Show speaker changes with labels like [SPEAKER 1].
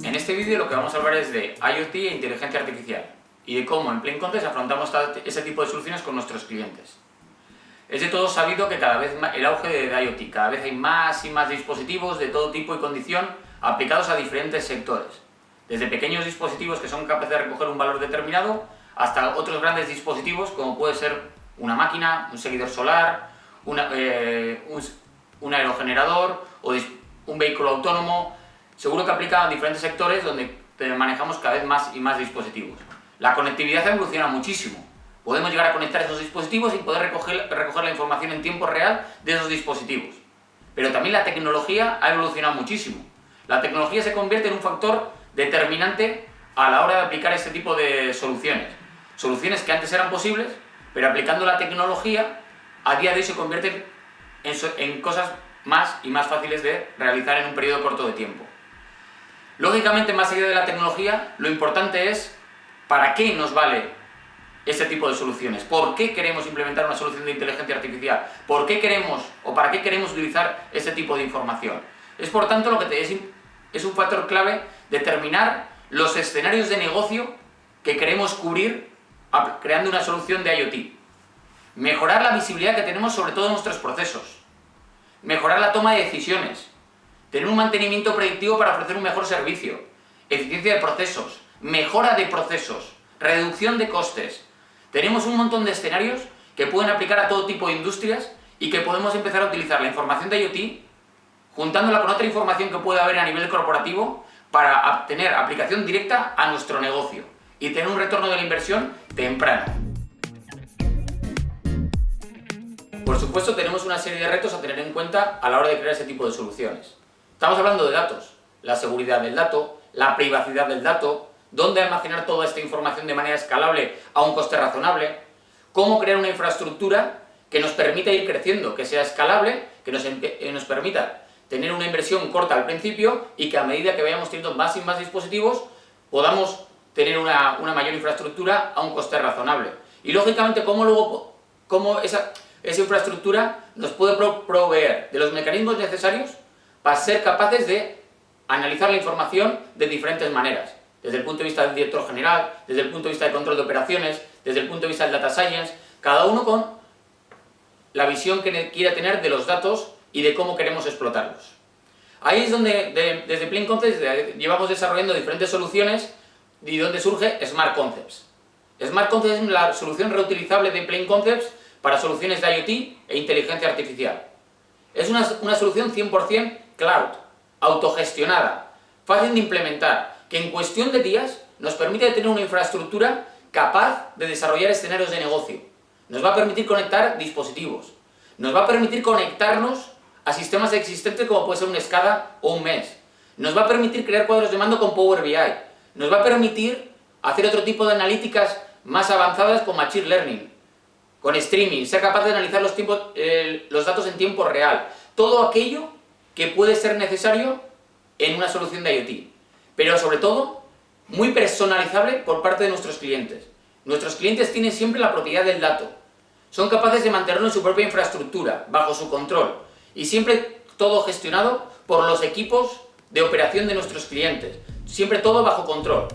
[SPEAKER 1] vídeo lo que vamos a hablar es de IoT e inteligencia artificial y de cómo en Plain Concepts afrontamos ese tipo de soluciones con nuestros clientes. Es de todo sabido que cada vez el auge de IoT, cada vez hay más y más dispositivos de todo tipo y condición aplicados a diferentes sectores. Desde pequeños dispositivos que son capaces de recoger un valor determinado hasta otros grandes dispositivos como puede ser una máquina, un seguidor solar, eh, un aerogenerador o un vehículo autónomo, seguro que aplica a diferentes sectores donde manejamos cada vez más y más dispositivos. La conectividad evoluciona muchísimo. Podemos llegar a conectar esos dispositivos y poder recoger, recoger la información en tiempo real de esos dispositivos. Pero también la tecnología ha evolucionado muchísimo. La tecnología se convierte en un factor determinante a la hora de aplicar este tipo de soluciones. Soluciones que antes eran posibles, pero aplicando la tecnología, a día de hoy se convierten en, en cosas más y más fáciles de realizar en un periodo corto de tiempo. Lógicamente, más allá de la tecnología, lo importante es para qué nos vale ese tipo de soluciones. ¿Por qué queremos implementar una solución de inteligencia artificial? ¿Por qué queremos o para qué queremos utilizar ese tipo de información? Es por tanto lo que te es, es un factor clave determinar los escenarios de negocio que queremos cubrir creando una solución de IoT. Mejorar la visibilidad que tenemos sobre todos nuestros procesos. Mejorar la toma de decisiones tener un mantenimiento predictivo para ofrecer un mejor servicio, eficiencia de procesos, mejora de procesos, reducción de costes. Tenemos un montón de escenarios que pueden aplicar a todo tipo de industrias y que podemos empezar a utilizar la información de IoT juntándola con otra información que puede haber a nivel corporativo para tener aplicación directa a nuestro negocio y tener un retorno de la inversión temprano. Por supuesto tenemos una serie de retos a tener en cuenta a la hora de crear ese tipo de soluciones. Estamos hablando de datos, la seguridad del dato, la privacidad del dato, dónde almacenar toda esta información de manera escalable a un coste razonable, cómo crear una infraestructura que nos permita ir creciendo, que sea escalable, que nos, eh, nos permita tener una inversión corta al principio y que a medida que vayamos teniendo más y más dispositivos podamos tener una, una mayor infraestructura a un coste razonable. Y lógicamente, cómo luego cómo esa, esa infraestructura nos puede proveer de los mecanismos necesarios para ser capaces de analizar la información de diferentes maneras, desde el punto de vista del director general, desde el punto de vista de control de operaciones, desde el punto de vista del data science, cada uno con la visión que quiera tener de los datos y de cómo queremos explotarlos. Ahí es donde desde Plain Concepts llevamos desarrollando diferentes soluciones y donde surge Smart Concepts. Smart Concepts es la solución reutilizable de Plain Concepts para soluciones de IoT e inteligencia artificial. Es una, una solución 100% cloud, autogestionada, fácil de implementar, que en cuestión de días nos permite tener una infraestructura capaz de desarrollar escenarios de negocio. Nos va a permitir conectar dispositivos, nos va a permitir conectarnos a sistemas existentes como puede ser un SCADA o un MES, nos va a permitir crear cuadros de mando con Power BI, nos va a permitir hacer otro tipo de analíticas más avanzadas con Machine Learning, con streaming, ser capaz de analizar los, eh, los datos en tiempo real, todo aquello que puede ser necesario en una solución de IoT, pero sobre todo muy personalizable por parte de nuestros clientes. Nuestros clientes tienen siempre la propiedad del dato, son capaces de mantenerlo en su propia infraestructura, bajo su control, y siempre todo gestionado por los equipos de operación de nuestros clientes, siempre todo bajo control.